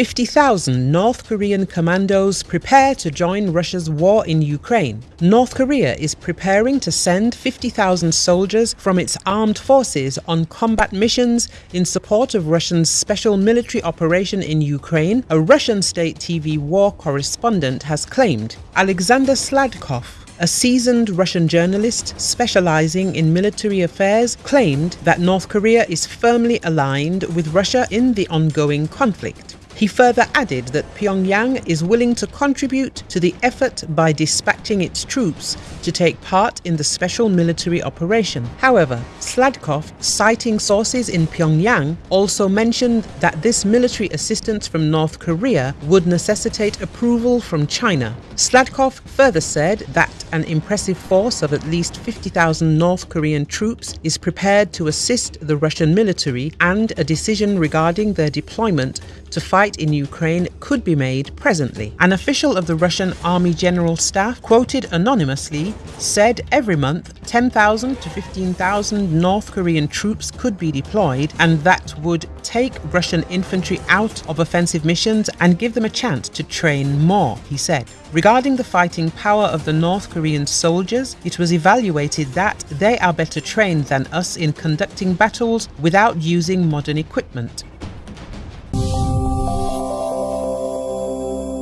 50,000 North Korean commandos prepare to join Russia's war in Ukraine. North Korea is preparing to send 50,000 soldiers from its armed forces on combat missions in support of Russia's special military operation in Ukraine, a Russian state TV war correspondent has claimed. Alexander Sladkov, a seasoned Russian journalist specializing in military affairs, claimed that North Korea is firmly aligned with Russia in the ongoing conflict. He further added that Pyongyang is willing to contribute to the effort by dispatching its troops to take part in the special military operation. However, Sladkov, citing sources in Pyongyang, also mentioned that this military assistance from North Korea would necessitate approval from China. Sladkov further said that an impressive force of at least 50,000 North Korean troops is prepared to assist the Russian military and a decision regarding their deployment to fight in Ukraine could be made presently. An official of the Russian Army General Staff, quoted anonymously, said every month 10,000 to 15,000 North Korean troops could be deployed and that would take Russian infantry out of offensive missions and give them a chance to train more, he said. Regarding the fighting power of the North Korean soldiers, it was evaluated that they are better trained than us in conducting battles without using modern equipment.